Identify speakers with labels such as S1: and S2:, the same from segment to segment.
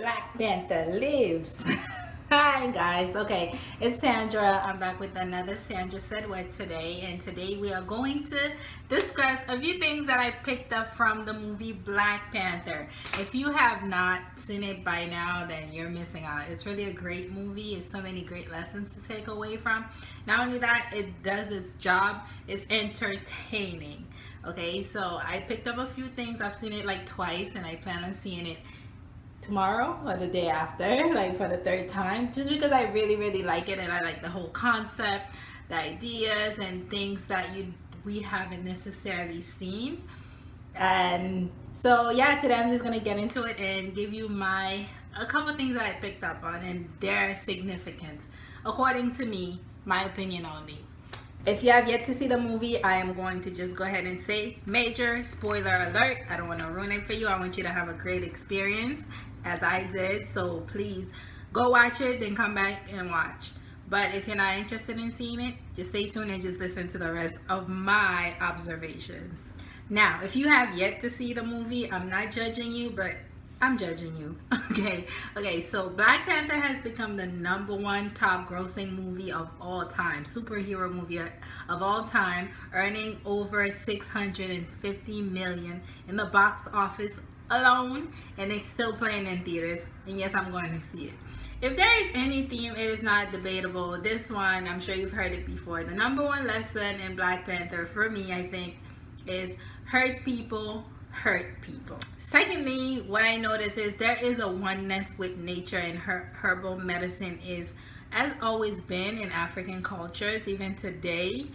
S1: Black Panther lives. Hi guys, okay, it's Sandra. I'm back with another Sandra Said What today, and today we are going to discuss a few things that I picked up from the movie Black Panther. If you have not seen it by now, then you're missing out. It's really a great movie. It's so many great lessons to take away from. Not only that, it does its job. It's entertaining. Okay, so I picked up a few things. I've seen it like twice, and I plan on seeing it tomorrow or the day after like for the third time just because I really really like it and I like the whole concept the ideas and things that you we haven't necessarily seen. And so yeah today I'm just gonna get into it and give you my a couple things that I picked up on and their significance according to me my opinion only if you have yet to see the movie I am going to just go ahead and say major spoiler alert I don't want to ruin it for you I want you to have a great experience as I did. So please go watch it, then come back and watch. But if you're not interested in seeing it, just stay tuned and just listen to the rest of my observations. Now, if you have yet to see the movie, I'm not judging you, but I'm judging you. Okay. Okay. So Black Panther has become the number one top grossing movie of all time, superhero movie of all time, earning over 650 million in the box office alone and it's still playing in theaters and yes i'm going to see it if there is any theme it is not debatable this one i'm sure you've heard it before the number one lesson in black panther for me i think is hurt people hurt people. Secondly what i notice is there is a oneness with nature and her herbal medicine is as always been in african cultures even today.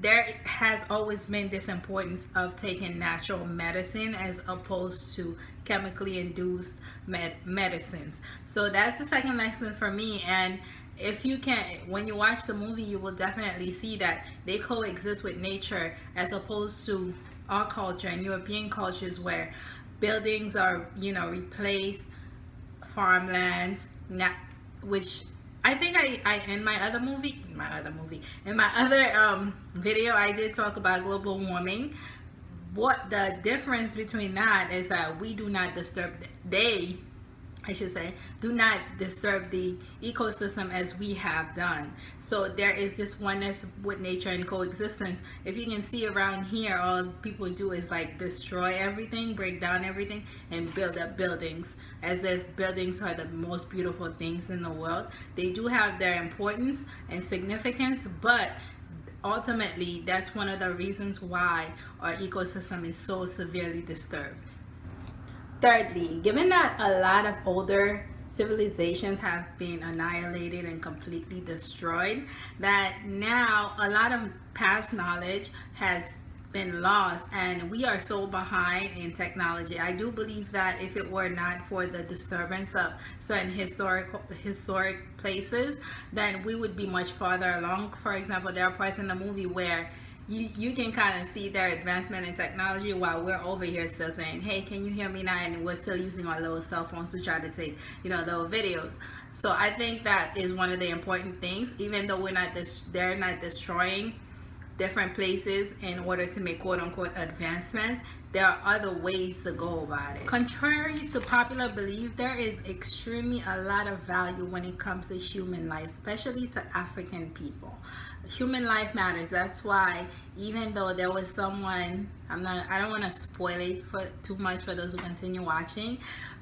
S1: There has always been this importance of taking natural medicine as opposed to chemically induced med medicines. So that's the second lesson for me and if you can when you watch the movie you will definitely see that they coexist with nature as opposed to our culture and European cultures where buildings are you know replaced farmlands which I think I, I in my other movie, my other movie, in my other um, video, I did talk about global warming. What the difference between that is that we do not disturb, they I should say, do not disturb the ecosystem as we have done. So there is this oneness with nature and coexistence. If you can see around here, all people do is like destroy everything, break down everything, and build up buildings as if buildings are the most beautiful things in the world. They do have their importance and significance, but ultimately that's one of the reasons why our ecosystem is so severely disturbed. Thirdly, given that a lot of older civilizations have been annihilated and completely destroyed, that now a lot of past knowledge has been lost and we are so behind in technology. I do believe that if it were not for the disturbance of certain historical historic places, then we would be much farther along. For example, there are parts in the movie where you, you can kind of see their advancement in technology while we're over here still saying, hey, can you hear me now? And we're still using our little cell phones to try to take, you know, those videos. So I think that is one of the important things, even though we're not this, they're not destroying different places in order to make quote unquote advancements there are other ways to go about it. Contrary to popular belief there is extremely a lot of value when it comes to human life especially to african people. Human life matters. That's why even though there was someone i'm not i don't want to spoil it for too much for those who continue watching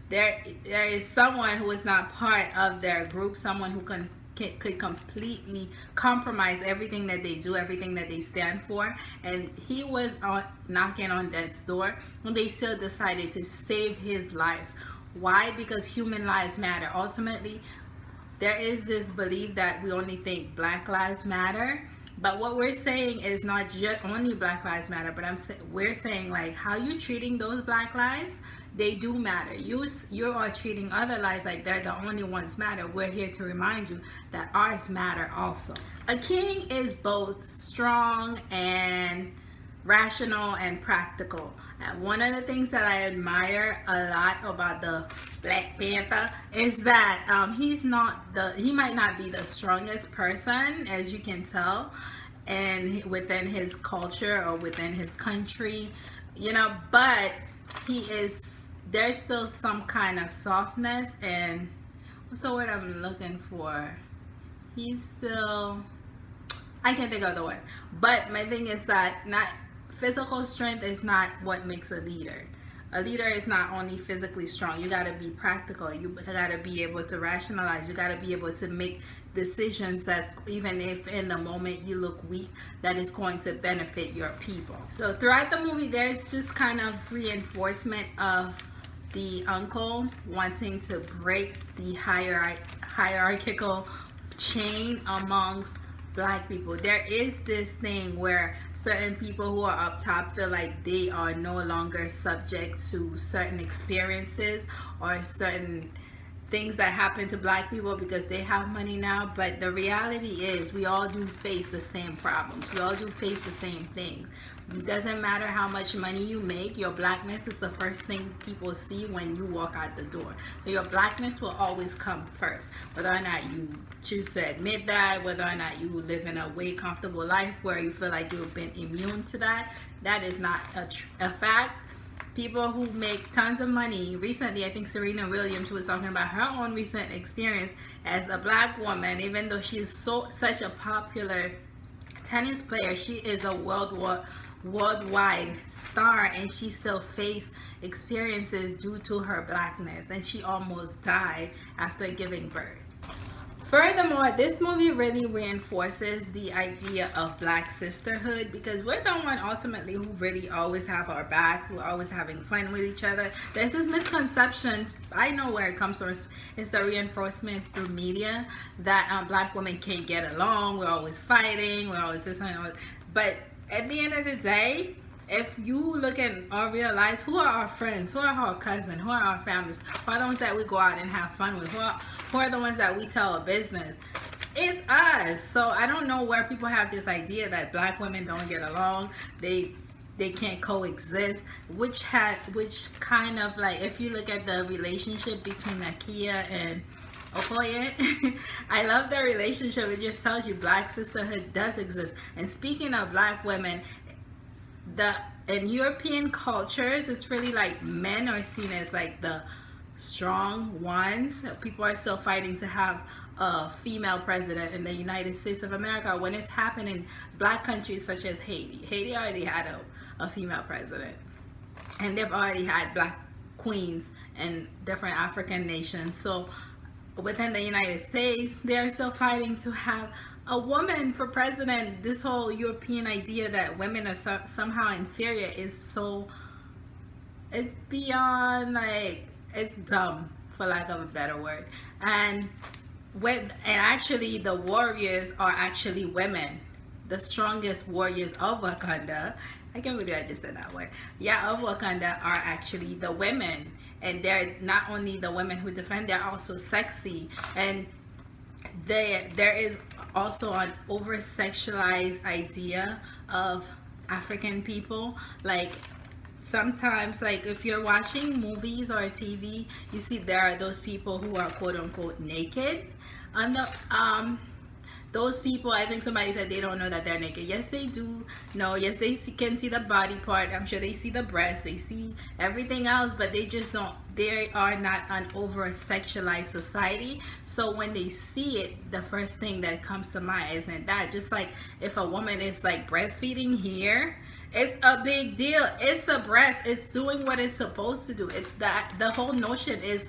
S1: there there is someone who is not part of their group someone who can could completely compromise everything that they do, everything that they stand for. And he was on, knocking on death's door, and they still decided to save his life. Why? Because human lives matter. Ultimately, there is this belief that we only think Black Lives Matter. But what we're saying is not just only Black Lives Matter, but I'm we're saying like how you treating those Black lives they do matter. You, you are treating other lives like they're the only ones matter. We're here to remind you that ours matter also. A king is both strong and rational and practical. And one of the things that I admire a lot about the Black Panther is that um, he's not the, he might not be the strongest person as you can tell and within his culture or within his country, you know, but he is there's still some kind of softness and the word I'm looking for? He's still I can't think of the word. But my thing is that not physical strength is not what makes a leader. A leader is not only physically strong. You got to be practical. You got to be able to rationalize. You got to be able to make decisions that's even if in the moment you look weak that is going to benefit your people so throughout the movie there's just kind of reinforcement of the uncle wanting to break the hierarch hierarchical chain amongst black people. There is this thing where certain people who are up top feel like they are no longer subject to certain experiences or certain things that happen to black people because they have money now but the reality is we all do face the same problems. We all do face the same things. It doesn't matter how much money you make your blackness is the first thing people see when you walk out the door. So your blackness will always come first. Whether or not you choose to admit that whether or not you live in a way comfortable life where you feel like you've been immune to that that is not a, a fact people who make tons of money. Recently i think serena williams was talking about her own recent experience as a black woman even though she's so such a popular tennis player she is a world war worldwide star and she still faced experiences due to her blackness and she almost died after giving birth Furthermore, this movie really reinforces the idea of black sisterhood because we're the one ultimately who really always have our backs. We're always having fun with each other. There's this misconception, I know where it comes from, it's the reinforcement through media that um, black women can't get along. We're always fighting, we're always this and But at the end of the day, if you look at or uh, realize who are our friends, who are our cousins, who are our families, who are the ones that we go out and have fun with, who are, who are the ones that we tell a business, it's us. So I don't know where people have this idea that black women don't get along. They they can't coexist which had which kind of like if you look at the relationship between Nakia and Okoye. I love their relationship. It just tells you black sisterhood does exist. And speaking of black women, the in European cultures, it's really like men are seen as like the strong ones. People are still fighting to have a female president in the United States of America when it's happening in black countries such as Haiti. Haiti already had a, a female president and they've already had black queens in different African nations. So within the United States, they're still fighting to have a woman for president. This whole European idea that women are so, somehow inferior is so, it's beyond like, it's dumb for lack of a better word. And when, and actually the warriors are actually women. The strongest warriors of Wakanda, I can't believe I just said that word. Yeah, of Wakanda are actually the women and they're not only the women who defend they're also sexy and they there is also an over sexualized idea of african people. Like sometimes like if you're watching movies or tv you see there are those people who are quote unquote naked. On the um those people i think somebody said they don't know that they're naked. Yes they do no yes they can see the body part. I'm sure they see the breast they see everything else but they just don't they are not an over sexualized society so when they see it the first thing that comes to mind isn't that just like if a woman is like breastfeeding here it's a big deal it's a breast it's doing what it's supposed to do it's that the whole notion is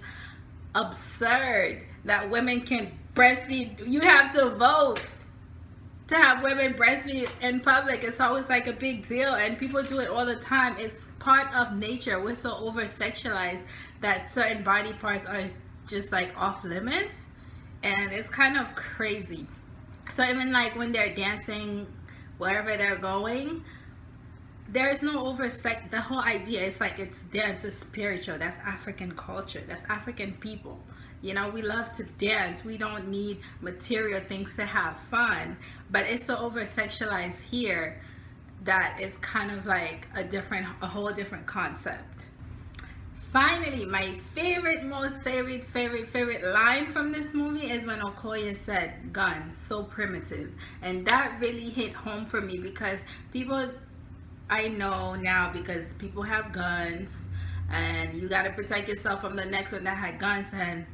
S1: absurd that women can breastfeed. You have to vote to have women breastfeed in public. It's always like a big deal and people do it all the time. It's part of nature. We're so over sexualized that certain body parts are just like off limits and it's kind of crazy. So even like when they're dancing wherever they're going, there is no over sex. The whole idea is like it's dance is spiritual. That's African culture. That's African people. You know, we love to dance. We don't need material things to have fun. But it's so over sexualized here that it's kind of like a different, a whole different concept. Finally, my favorite, most favorite, favorite, favorite line from this movie is when Okoye said, guns, so primitive. And that really hit home for me because people, I know now because people have guns and you got to protect yourself from the next one that had guns and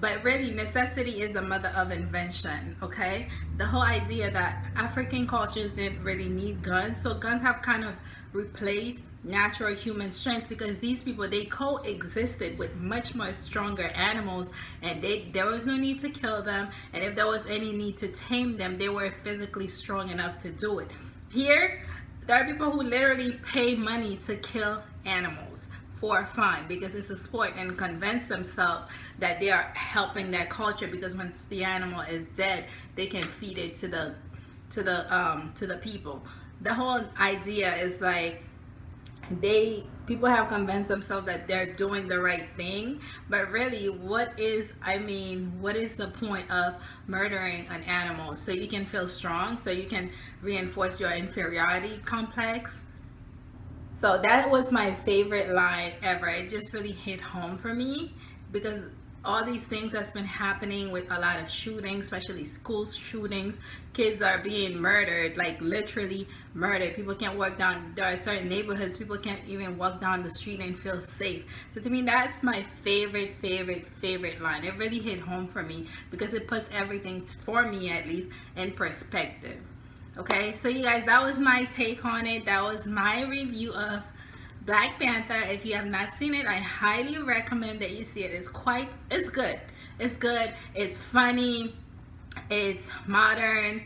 S1: but really necessity is the mother of invention okay the whole idea that african cultures didn't really need guns so guns have kind of replaced natural human strength because these people they coexisted with much much stronger animals and they there was no need to kill them. And if there was any need to tame them they were physically strong enough to do it. Here there are people who literally pay money to kill animals for fun because it's a sport and convince themselves that they are helping their culture because once the animal is dead they can feed it to the to the um to the people. The whole idea is like they people have convinced themselves that they're doing the right thing. But really what is i mean what is the point of murdering an animal? So you can feel strong so you can reinforce your inferiority complex. So that was my favorite line ever. It just really hit home for me because all these things that's been happening with a lot of shootings especially school shootings. Kids are being murdered like literally murdered. People can't walk down there are certain neighborhoods people can't even walk down the street and feel safe. So to me that's my favorite favorite favorite line. It really hit home for me because it puts everything for me at least in perspective. Okay? So you guys that was my take on it. That was my review of Black Panther, if you have not seen it, I highly recommend that you see it. It's quite, it's good. It's good. It's funny. It's modern.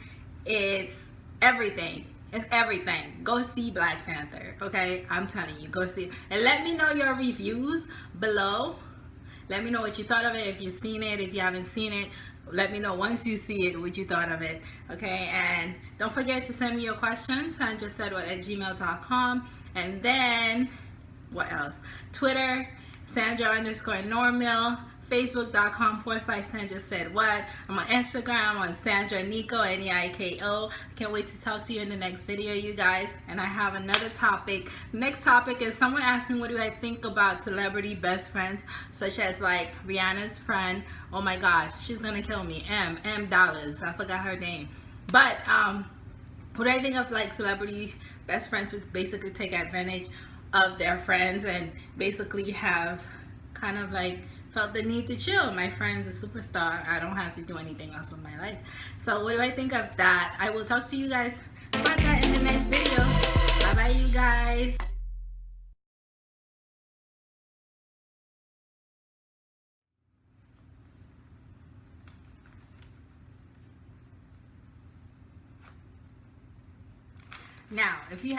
S1: It's everything. It's everything. Go see Black Panther, okay? I'm telling you, go see it. And let me know your reviews below. Let me know what you thought of it. If you've seen it, if you haven't seen it, let me know once you see it what you thought of it okay and don't forget to send me your questions sandra said what at gmail.com and then what else twitter sandra underscore normal facebook.com forward slash Sandra said what. I'm on Instagram on Sandra Neiko, N-E-I-K-O. I can't wait to talk to you in the next video, you guys. And I have another topic. next topic is someone asked me what do I think about celebrity best friends, such as like Rihanna's friend. Oh my gosh, she's gonna kill me. M, M Dollars. I forgot her name. But um, what do I think of like celebrity best friends would basically take advantage of their friends and basically have kind of like felt the need to chill. My friend's a superstar. I don't have to do anything else with my life. So what do I think of that? I will talk to you guys about that in the next video. Bye bye you guys. Now, if you